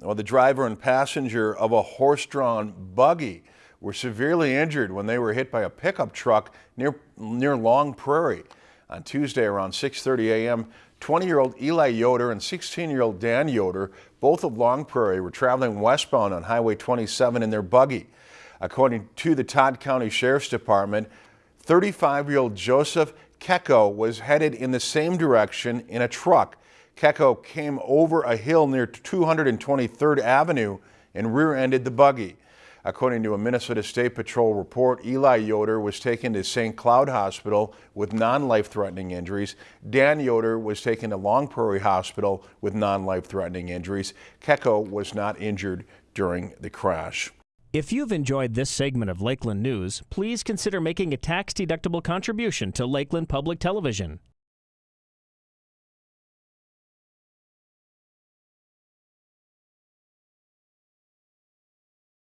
Well, the driver and passenger of a horse-drawn buggy were severely injured when they were hit by a pickup truck near, near Long Prairie. On Tuesday around 6.30 a.m., 20-year-old Eli Yoder and 16-year-old Dan Yoder, both of Long Prairie, were traveling westbound on Highway 27 in their buggy. According to the Todd County Sheriff's Department, 35-year-old Joseph Kecko was headed in the same direction in a truck. Kecko came over a hill near 223rd Avenue and rear-ended the buggy. According to a Minnesota State Patrol report, Eli Yoder was taken to St. Cloud Hospital with non-life-threatening injuries. Dan Yoder was taken to Long Prairie Hospital with non-life-threatening injuries. Kecko was not injured during the crash. If you've enjoyed this segment of Lakeland News, please consider making a tax-deductible contribution to Lakeland Public Television.